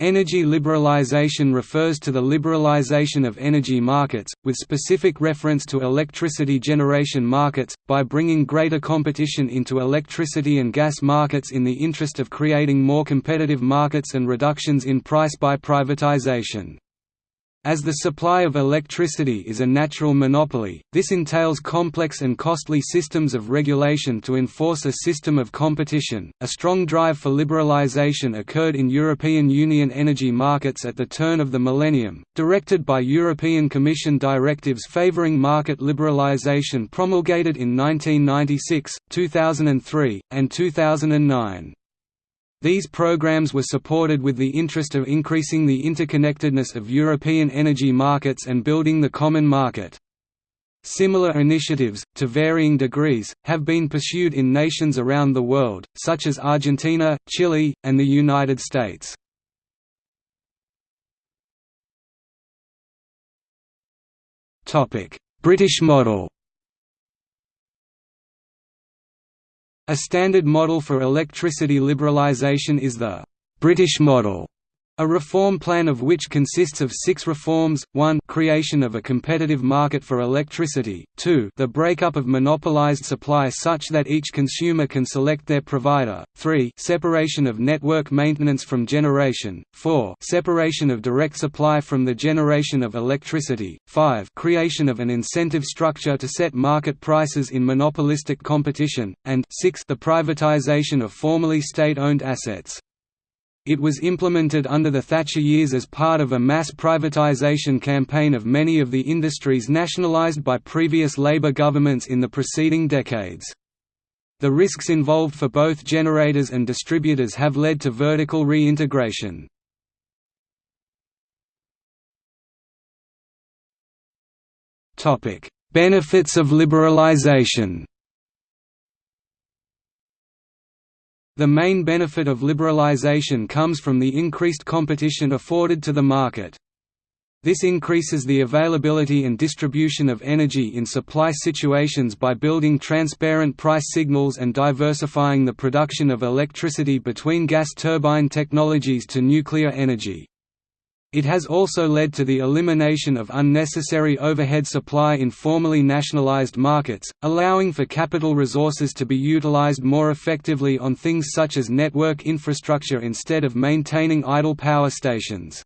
Energy liberalization refers to the liberalization of energy markets, with specific reference to electricity generation markets, by bringing greater competition into electricity and gas markets in the interest of creating more competitive markets and reductions in price by privatization. As the supply of electricity is a natural monopoly, this entails complex and costly systems of regulation to enforce a system of competition. A strong drive for liberalization occurred in European Union energy markets at the turn of the millennium, directed by European Commission directives favoring market liberalization promulgated in 1996, 2003, and 2009. These programs were supported with the interest of increasing the interconnectedness of European energy markets and building the common market. Similar initiatives, to varying degrees, have been pursued in nations around the world, such as Argentina, Chile, and the United States. British model A standard model for electricity liberalisation is the «British model», a reform plan of which consists of six reforms, 1 creation of a competitive market for electricity, 2 the breakup of monopolized supply such that each consumer can select their provider, 3 separation of network maintenance from generation, 4 separation of direct supply from the generation of electricity, 5 creation of an incentive structure to set market prices in monopolistic competition, and 6 the privatization of formerly state-owned assets. It was implemented under the Thatcher years as part of a mass privatisation campaign of many of the industries nationalised by previous Labour governments in the preceding decades. The risks involved for both generators and distributors have led to vertical reintegration. Benefits of liberalisation The main benefit of liberalization comes from the increased competition afforded to the market. This increases the availability and distribution of energy in supply situations by building transparent price signals and diversifying the production of electricity between gas turbine technologies to nuclear energy. It has also led to the elimination of unnecessary overhead supply in formerly nationalized markets, allowing for capital resources to be utilized more effectively on things such as network infrastructure instead of maintaining idle power stations.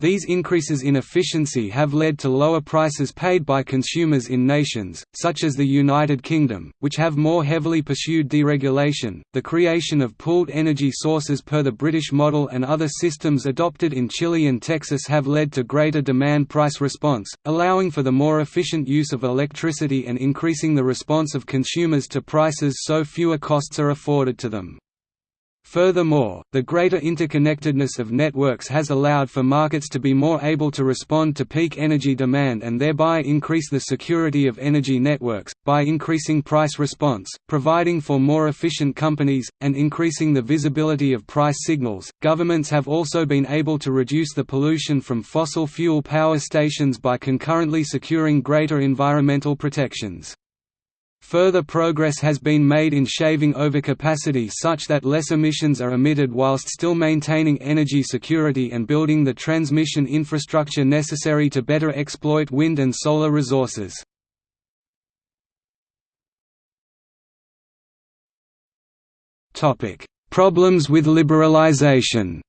These increases in efficiency have led to lower prices paid by consumers in nations, such as the United Kingdom, which have more heavily pursued deregulation. The creation of pooled energy sources per the British model and other systems adopted in Chile and Texas have led to greater demand price response, allowing for the more efficient use of electricity and increasing the response of consumers to prices so fewer costs are afforded to them. Furthermore, the greater interconnectedness of networks has allowed for markets to be more able to respond to peak energy demand and thereby increase the security of energy networks, by increasing price response, providing for more efficient companies, and increasing the visibility of price signals. Governments have also been able to reduce the pollution from fossil fuel power stations by concurrently securing greater environmental protections. Further progress has been made in shaving overcapacity such that less emissions are emitted whilst still maintaining energy security and building the transmission infrastructure necessary to better exploit wind and solar resources. Problems with liberalization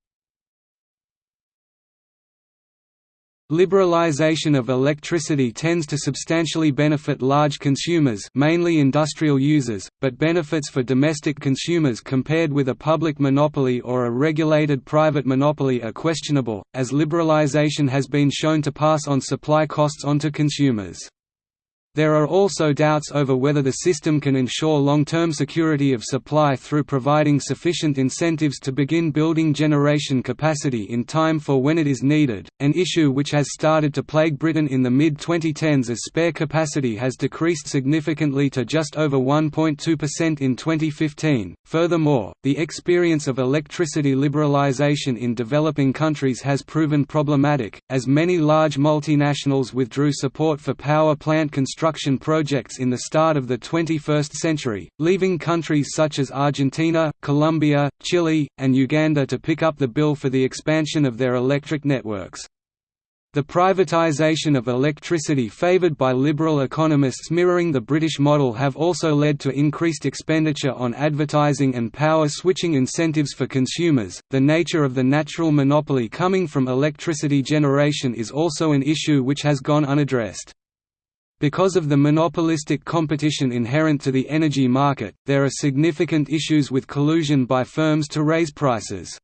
Liberalization of electricity tends to substantially benefit large consumers mainly industrial users, but benefits for domestic consumers compared with a public monopoly or a regulated private monopoly are questionable, as liberalization has been shown to pass on supply costs onto consumers. There are also doubts over whether the system can ensure long-term security of supply through providing sufficient incentives to begin building generation capacity in time for when it is needed, an issue which has started to plague Britain in the mid-2010s as spare capacity has decreased significantly to just over 1.2% in 2015. Furthermore, the experience of electricity liberalisation in developing countries has proven problematic, as many large multinationals withdrew support for power plant construction construction projects in the start of the 21st century, leaving countries such as Argentina, Colombia, Chile, and Uganda to pick up the bill for the expansion of their electric networks. The privatisation of electricity favoured by liberal economists mirroring the British model have also led to increased expenditure on advertising and power switching incentives for consumers. The nature of the natural monopoly coming from electricity generation is also an issue which has gone unaddressed. Because of the monopolistic competition inherent to the energy market, there are significant issues with collusion by firms to raise prices.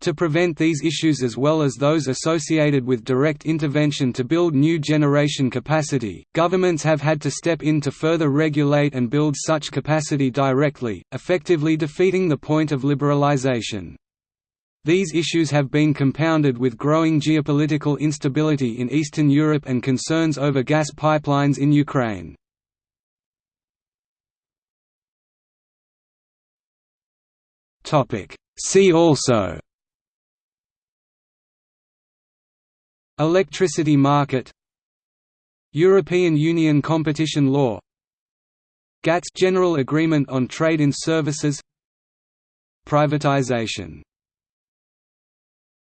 To prevent these issues as well as those associated with direct intervention to build new generation capacity, governments have had to step in to further regulate and build such capacity directly, effectively defeating the point of liberalization. These issues have been compounded with growing geopolitical instability in Eastern Europe and concerns over gas pipelines in Ukraine. See also Electricity market European Union competition law GATS General Agreement on Trade in Services Privatization